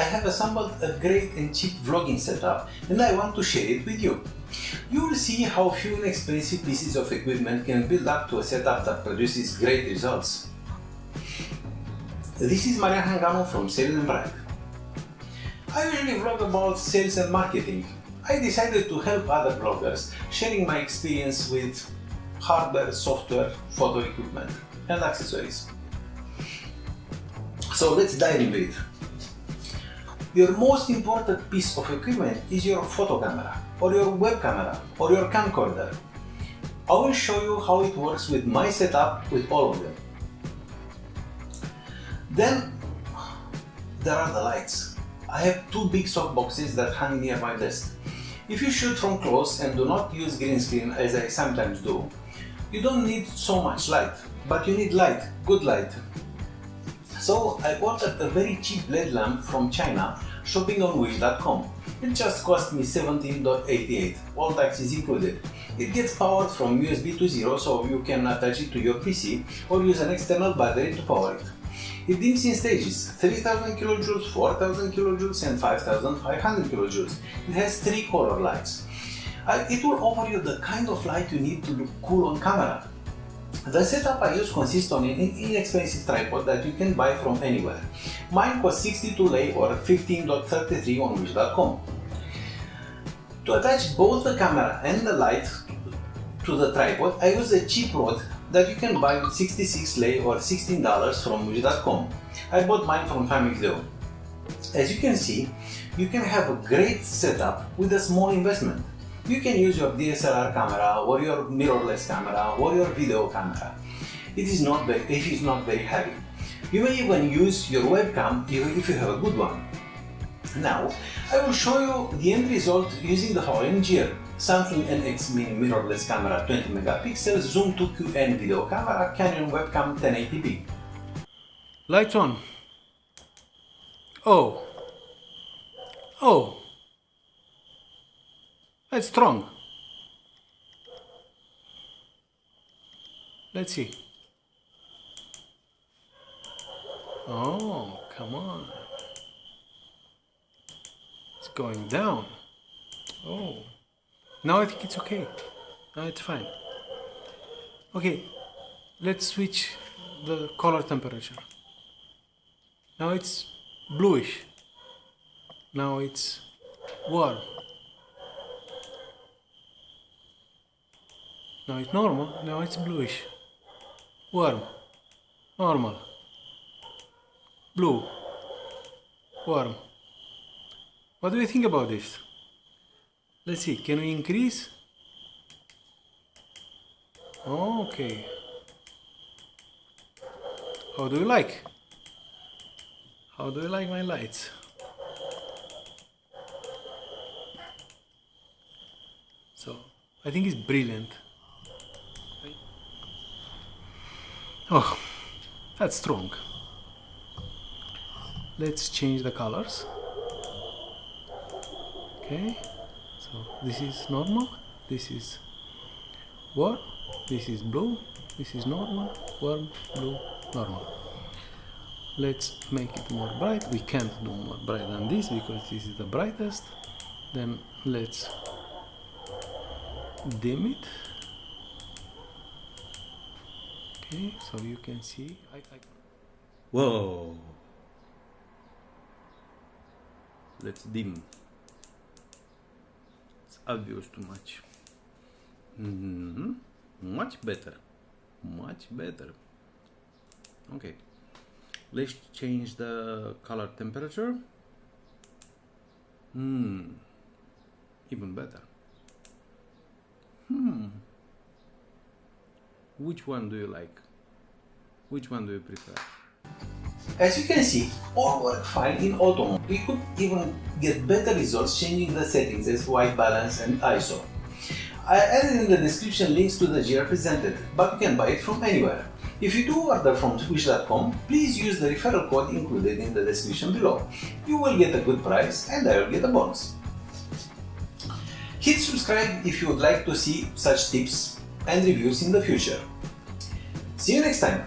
I have assembled a great and cheap vlogging setup and I want to share it with you. You will see how few inexpensive pieces of equipment can build up to a setup that produces great results. This is Marian Hanganu from Sales and Brand. I usually vlog about sales and marketing. I decided to help other bloggers, sharing my experience with hardware, software, photo equipment and accessories. So let's dive into it. Your most important piece of equipment is your photo camera, or your web camera, or your camcorder. I will show you how it works with my setup with all of them. Then there are the lights. I have two big soft boxes that hang near my desk. If you shoot from close and do not use green screen as I sometimes do, you don't need so much light, but you need light, good light. So I bought a very cheap LED lamp from China, shopping on wish.com. It just cost me 17.88, all taxes included. It gets powered from USB to zero so you can attach it to your PC or use an external battery to power it. It dims in stages 3000 kJ, 4000 kJ and 5500 kJ. It has three color lights. It will offer you the kind of light you need to look cool on camera. The setup I use consists on an inexpensive tripod that you can buy from anywhere. Mine cost 62 lei or 15.33 on wish.com. To attach both the camera and the light to the tripod, I use a cheap rod that you can buy with 66 lei or $16 from wish.com. I bought mine from Famicleo. As you can see, you can have a great setup with a small investment. You can use your DSLR camera or your mirrorless camera or your video camera. It is not very, it is not very heavy. You may even use your webcam even if you have a good one. Now, I will show you the end result using the following gear. Samsung NX Mini mirrorless camera 20 megapixels, Zoom 2QN video camera, Canon webcam 1080p. Lights on. Oh. Oh. That's strong. Let's see. Oh, come on. It's going down. Oh. Now I think it's okay. Now it's fine. Okay, let's switch the color temperature. Now it's bluish. Now it's warm. Now it's normal, now it's bluish. Warm. Normal. Blue. Warm. What do you think about this? Let's see, can we increase? Okay. How do you like? How do you like my lights? So, I think it's brilliant. Oh, that's strong. Let's change the colors. Okay so this is normal this is warm this is blue this is normal warm blue normal let's make it more bright we can't do more bright than this because this is the brightest then let's dim it okay so you can see I, I whoa let's dim it's obvious too much. Mm -hmm. Much better. Much better. Okay. Let's change the color temperature. Hmm. Even better. Hmm. Which one do you like? Which one do you prefer? As you can see, all work fine in auto We could even get better results changing the settings as white balance and ISO. I added in the description links to the gear presented, but you can buy it from anywhere. If you do order from wish.com, please use the referral code included in the description below. You will get a good price and I will get a bonus. Hit subscribe if you would like to see such tips and reviews in the future. See you next time!